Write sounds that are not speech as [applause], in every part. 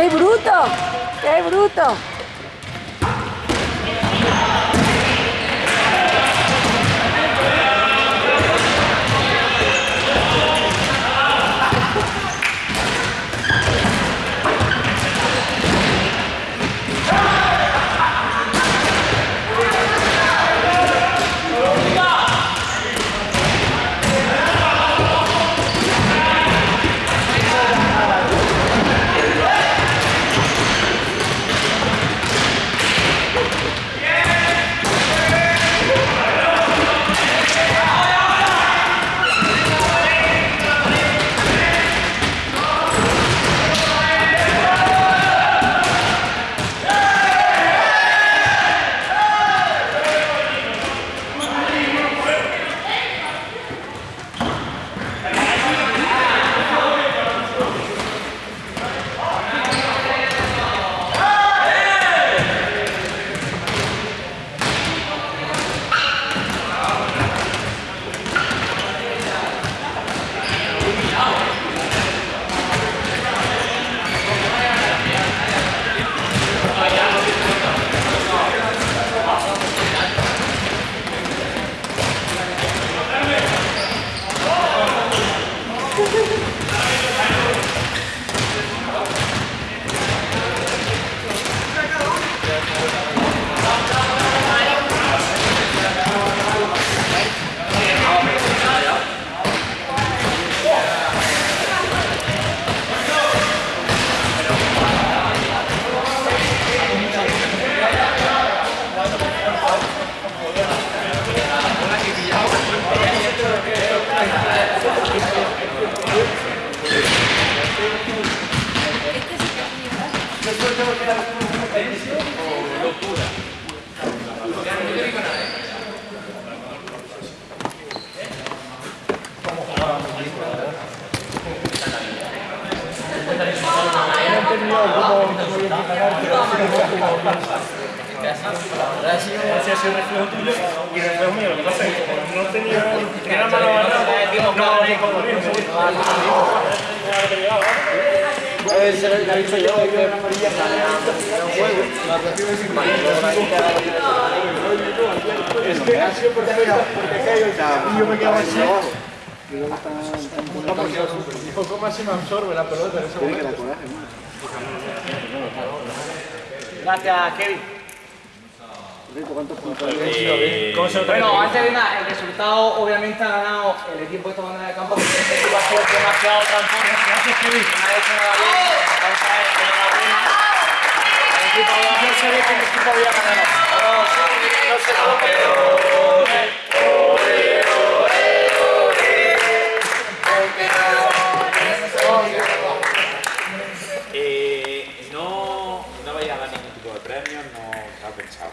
¡Qué bruto! ¡Qué bruto! Así ha sido reflejo tuyo y reflejo mío. Lo que pasa es que como no tenía, tenía la mano agarrada, no he dicho yo, que Es que ha sido porque porque caigo y yo me quedo así. ¿cómo así me absorbe la pelota en ese momento? Gracias, Kevin. ¿Cómo se lo trae? Bueno, antes de nada, el resultado obviamente ha ganado el equipo de esta banda de campo, porque este equipo ha sido demasiado transforme. Gracias, Kevin. No ha hecho nada bien. Vamos a ver, enhorabuena. El equipo ve que el equipo había ganado. No, no se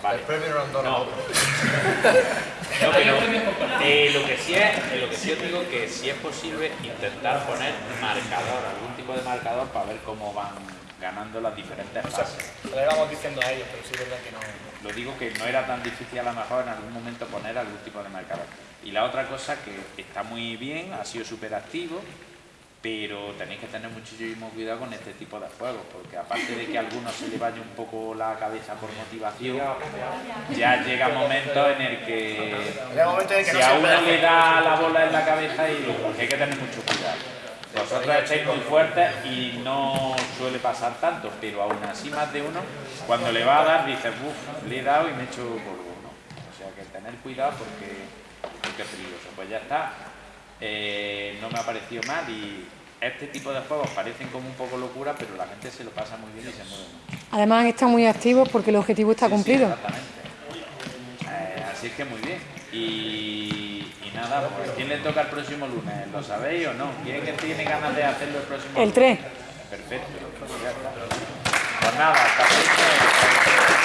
Vale. El premio no No. [laughs] No, pero eh, lo que sí es, eh, lo que sí os digo que si es posible intentar poner marcador, algún tipo de marcador para ver cómo van ganando las diferentes fases. Le vamos diciendo a ellos, pero sí es verdad que no. Lo digo que no era tan difícil a lo mejor en algún momento poner algún tipo de marcador. Y la otra cosa que está muy bien, ha sido súper activo, pero tenéis que tener muchísimo cuidado con este tipo de juegos, porque aparte de que a algunos se le vaya un poco la cabeza por motivación, ya llega momento en el que Llega un momento en el que si a uno le da la bola en la cabeza y hay que tener mucho cuidado. Vosotros estáis muy fuertes y no suele pasar tanto, pero aún así más de uno, cuando le va a dar, dice, uff, le he dado y me he hecho polvo, ¿no? O sea que tener cuidado porque, porque es peligroso. Pues ya está, Eh, no me ha parecido mal y este tipo de juegos parecen como un poco locura, pero la gente se lo pasa muy bien y se mueve mucho. Además están muy activos porque el objetivo está Sí, sí, cumplido. exactamente. Eh, así es que muy bien. Y, y nada, pues ¿quién le toca el próximo lunes? ¿Lo sabéis o no? ¿Quién que tiene ganas de hacerlo el próximo El lunes? 3. Perfecto. Pues ya está. Pues nada, hasta.